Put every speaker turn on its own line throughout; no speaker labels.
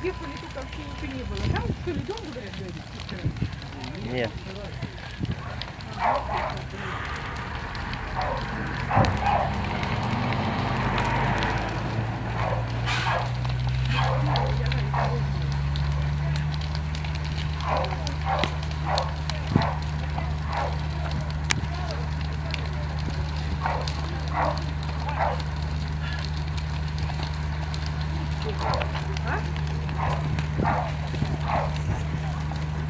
Где политика вообще ничего не было. Там что ли дом, говорят, дядя?
Нет.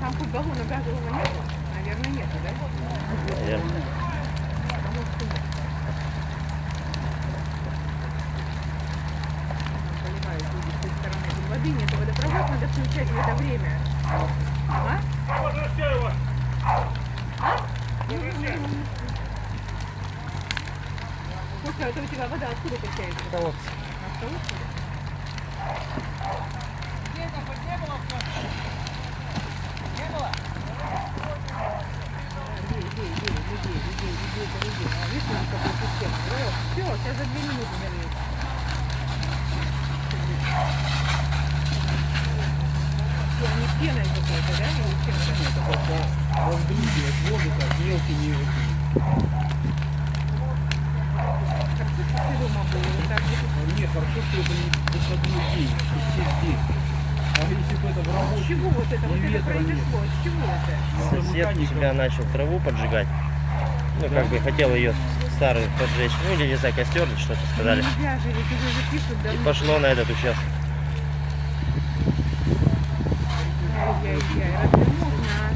Там хоть баллона газового нету? Наверное, нету, да?
Наверное.
Потому что воды нет, водопровод надо включать в это время. А? Слушай, а это у тебя вода откуда качается?
Колодцы.
На колодце? Людей, А?
Воздухивать воду, как мелкий не
Картошка дома было, вот так
что это не выходной день, что все здесь. А если бы это в
С
работе,
чего вот это, вот это
ветра нет.
произошло? С чего это?
Сосед у себя начал траву поджигать. Ну, как бы хотел ее старую поджечь. Ну, или, не знаю, костер что-то сказали.
Нельзя же, пишут
И
давно.
пошло на этот участок.
Ай-яй-яй, разве можно?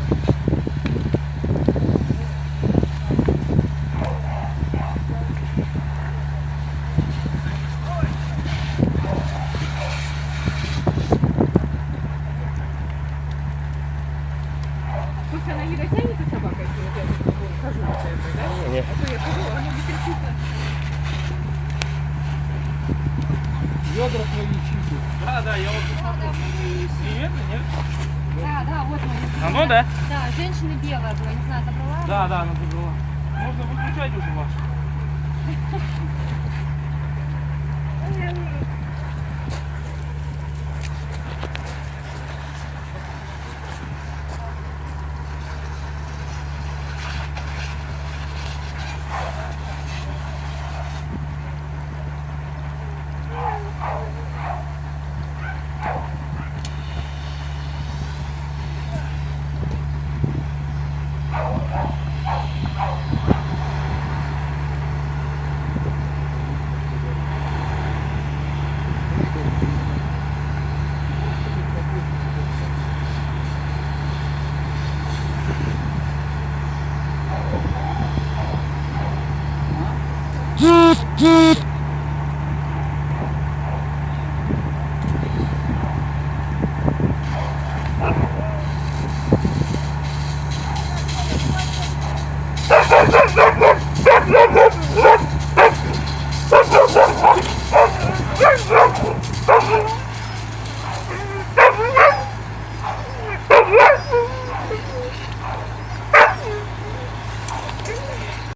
Слушай, она не дотянется собака, если вот я тут хожу да?
Не.
А то я хожу, она не кричит.
Ведра твои чистят.
Да, да, я вот посмотрел. Привет, нет?
Да, да, вот он.
Оно, да?
Да, женщина белая была, не знаю, забрала?
Да, да, она забрала. Можно выключать уже ваш.
Geek, geek.